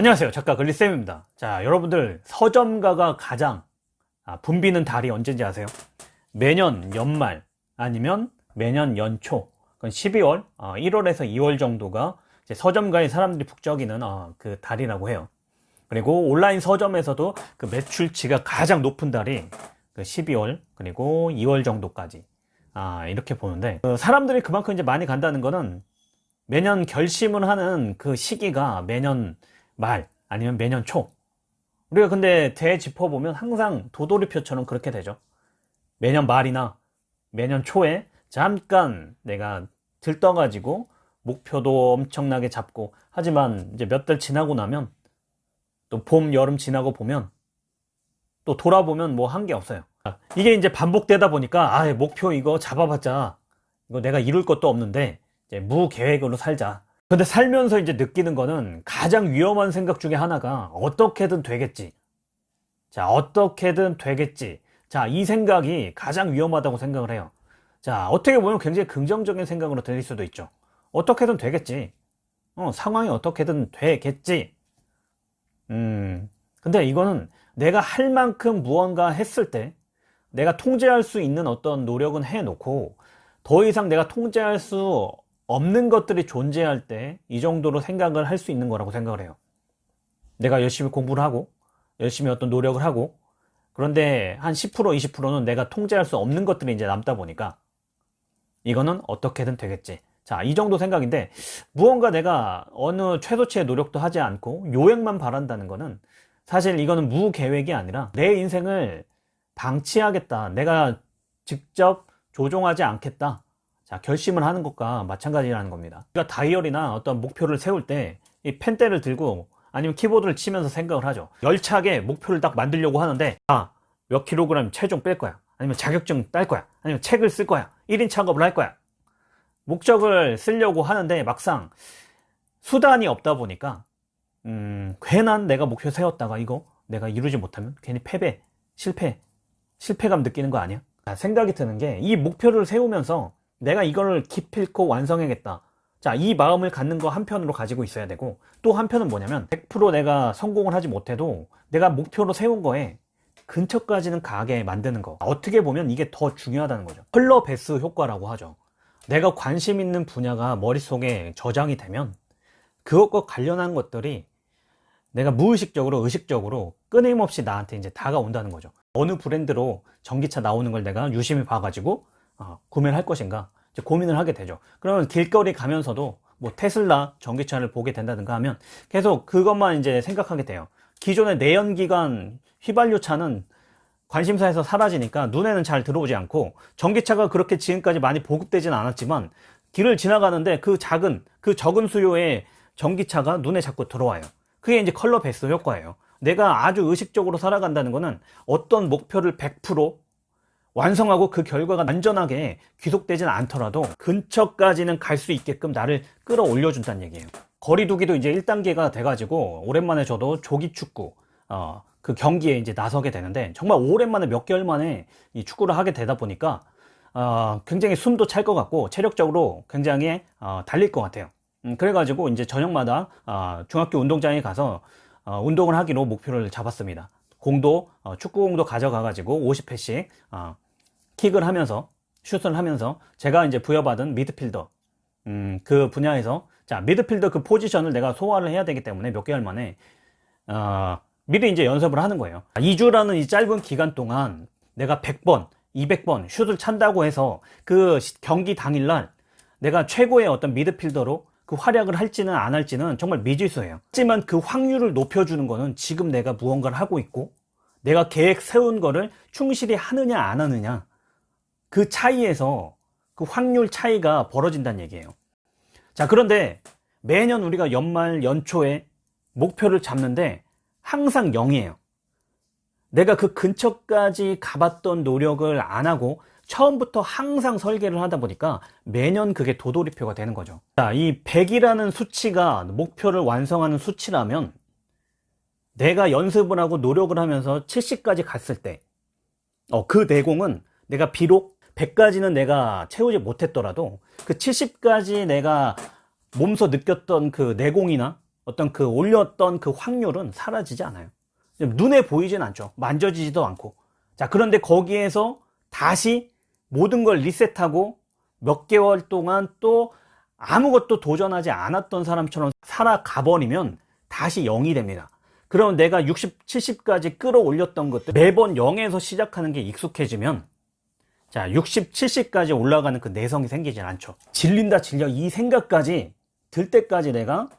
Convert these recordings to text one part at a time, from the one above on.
안녕하세요. 작가 글리쌤입니다. 자 여러분들 서점가가 가장 아, 붐비는 달이 언제인지 아세요? 매년 연말 아니면 매년 연초 그건 12월 어, 1월에서 2월 정도가 서점가에 사람들이 북적이는 어, 그 달이라고 해요. 그리고 온라인 서점에서도 그 매출치가 가장 높은 달이 그 12월 그리고 2월 정도까지 아, 이렇게 보는데 그 사람들이 그만큼 이제 많이 간다는 거는 매년 결심을 하는 그 시기가 매년 말 아니면 매년 초. 우리가 근데 되짚어보면 항상 도돌이표처럼 그렇게 되죠. 매년 말이나 매년 초에 잠깐 내가 들떠가지고 목표도 엄청나게 잡고 하지만 이제 몇 달 지나고 나면 또 봄, 여름 지나고 보면 또 돌아보면 뭐 한 게 없어요. 이게 이제 반복되다 보니까 아 목표 이거 잡아봤자 이거 내가 이룰 것도 없는데 이제 무계획으로 살자 근데 살면서 이제 느끼는 거는 가장 위험한 생각 중에 하나가 어떻게든 되겠지. 자 어떻게든 되겠지. 자이 생각이 가장 위험하다고 생각을 해요. 자 어떻게 보면 굉장히 긍정적인 생각으로 들릴 수도 있죠. 어떻게든 되겠지. 어, 상황이 어떻게든 되겠지. 음 근데 이거는 내가 할 만큼 무언가 했을 때 내가 통제할 수 있는 어떤 노력은 해놓고 더 이상 내가 통제할 수 없는 것들이 존재할 때 이 정도로 생각을 할 수 있는 거라고 생각을 해요. 내가 열심히 공부를 하고 열심히 어떤 노력을 하고 그런데 한 10% 20%는 내가 통제할 수 없는 것들이 이제 남다 보니까 이거는 어떻게든 되겠지. 자 이 정도 생각인데 무언가 내가 어느 최소치의 노력도 하지 않고 요행만 바란다는 거는 사실 이거는 무계획이 아니라 내 인생을 방치하겠다. 내가 직접 조종하지 않겠다 자 결심을 하는 것과 마찬가지라는 겁니다. 그러니까 다이어리나 어떤 목표를 세울 때 이 펜대를 들고 아니면 키보드를 치면서 생각을 하죠. 열차게 목표를 딱 만들려고 하는데 아 몇 킬로그램 체중 뺄 거야? 아니면 자격증 딸 거야? 아니면 책을 쓸 거야? 1인 창업을 할 거야? 목적을 쓰려고 하는데 막상 수단이 없다 보니까 음, 괜한 내가 목표 세웠다가 이거 내가 이루지 못하면 괜히 패배 실패 실패감 느끼는 거 아니야? 생각이 드는 게 이 목표를 세우면서 내가 이걸 기필코 완성해야겠다. 자, 이 마음을 갖는 거 한편으로 가지고 있어야 되고 또 한편은 뭐냐면 100% 내가 성공을 하지 못해도 내가 목표로 세운 거에 근처까지는 가게 만드는 거. 어떻게 보면 이게 더 중요하다는 거죠. 컬러 베스 효과라고 하죠. 내가 관심 있는 분야가 머릿속에 저장이 되면 그것과 관련한 것들이 내가 무의식적으로 의식적으로 끊임없이 나한테 이제 다가온다는 거죠. 어느 브랜드로 전기차 나오는 걸 내가 유심히 봐가지고 어, 구매를 할 것인가? 고민을 하게 되죠. 그러면 길거리 가면서도 뭐 테슬라 전기차를 보게 된다든가 하면 계속 그것만 이제 생각하게 돼요. 기존의 내연기관 휘발유 차는 관심사에서 사라지니까 눈에는 잘 들어오지 않고 전기차가 그렇게 지금까지 많이 보급되지는 않았지만 길을 지나가는데 그 작은 그 적은 수요의 전기차가 눈에 자꾸 들어와요. 그게 이제 컬러 베스 효과예요. 내가 아주 의식적으로 살아간다는 것은 어떤 목표를 100% 완성하고 그 결과가 안전하게 귀속되지는 않더라도 근처까지는 갈 수 있게끔 나를 끌어올려 준다는 얘기예요. 거리두기도 이제 1단계가 돼가지고 오랜만에 저도 조기 축구 어, 그 경기에 이제 나서게 되는데 정말 오랜만에 몇 개월 만에 이 축구를 하게 되다 보니까 어, 굉장히 숨도 찰 것 같고 체력적으로 굉장히 어, 달릴 것 같아요. 음, 그래가지고 이제 저녁마다 어, 중학교 운동장에 가서 어, 운동을 하기로 목표를 잡았습니다. 공도 어, 축구공도 가져가 가지고 50회씩 어, 킥을 하면서 슛을 하면서 제가 이제 부여받은 미드필더. 음, 그 분야에서 자 미드필더 그 포지션을 내가 소화를 해야 되기 때문에 몇 개월 만에 어, 미리 이제 연습을 하는 거예요. 2주라는 이 짧은 기간 동안 내가 100번 200번 슛을 찬다고 해서 그 경기 당일날 내가 최고의 어떤 미드필더로 그 활약을 할지는 안 할지는 정말 미지수예요. 하지만 그 확률을 높여주는 거는 지금 내가 무언가를 하고 있고 내가 계획 세운 거를 충실히 하느냐 안 하느냐 그 차이에서 그 확률 차이가 벌어진다는 얘기예요. 자 그런데 매년 우리가 연말 연초에 목표를 잡는데 항상 0이에요. 내가 그 근처까지 가봤던 노력을 안 하고 처음부터 항상 설계를 하다 보니까 매년 그게 도돌이표가 되는 거죠. 자, 이 100이라는 수치가 목표를 완성하는 수치라면 내가 연습을 하고 노력을 하면서 70까지 갔을 때 어, 그 내공은 내가 비록 100까지는 내가 채우지 못했더라도 그 70까지 내가 몸소 느꼈던 그 내공이나 어떤 그 올렸던 그 확률은 사라지지 않아요. 눈에 보이진 않죠. 만져지지도 않고. 자, 그런데 거기에서 다시 모든 걸 리셋하고 몇 개월 동안 또 아무것도 도전하지 않았던 사람처럼 살아가 버리면 다시 0이 됩니다. 그럼 내가 60, 70까지 끌어올렸던 것들 매번 0에서 시작하는 게 익숙해지면 자, 60, 70까지 올라가는 그 내성이 생기진 않죠. 질린다, 질려 이 생각까지 들 때까지 내가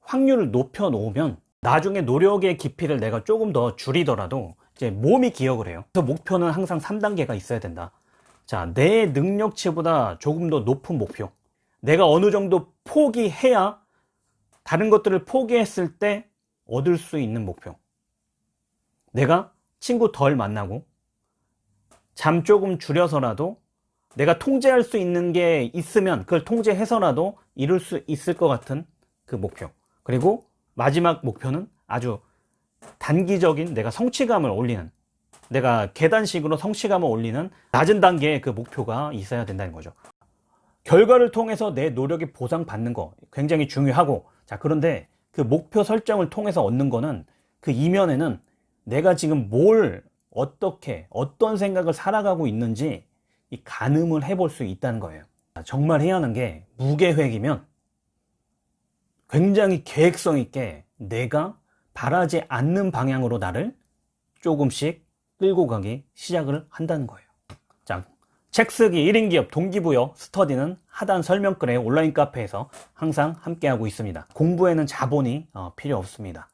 확률을 높여 놓으면 나중에 노력의 깊이를 내가 조금 더 줄이더라도 이제 몸이 기억을 해요. 그래서 목표는 항상 3단계가 있어야 된다. 자, 내 능력치보다 조금 더 높은 목표. 내가 어느 정도 포기해야 다른 것들을 포기했을 때 얻을 수 있는 목표. 내가 친구 덜 만나고 잠 조금 줄여서라도 내가 통제할 수 있는 게 있으면 그걸 통제해서라도 이룰 수 있을 것 같은 그 목표. 그리고 마지막 목표는 아주 단기적인 내가 성취감을 올리는 내가 계단식으로 성취감을 올리는 낮은 단계의 그 목표가 있어야 된다는 거죠. 결과를 통해서 내 노력이 보상받는 거 굉장히 중요하고 자 그런데 그 목표 설정을 통해서 얻는 거는 그 이면에는 내가 지금 뭘 어떻게 어떤 생각을 살아가고 있는지 이 가늠을 해볼 수 있다는 거예요. 정말 하는 게 무계획이면 굉장히 계획성 있게 내가 바라지 않는 방향으로 나를 조금씩 끌고 가기 시작을 한다는 거예요. 자, 책 쓰기 1인 기업 동기부여 스터디는 하단 설명글의 온라인 카페에서 항상 함께하고 있습니다. 공부에는 자본이 어, 필요 없습니다.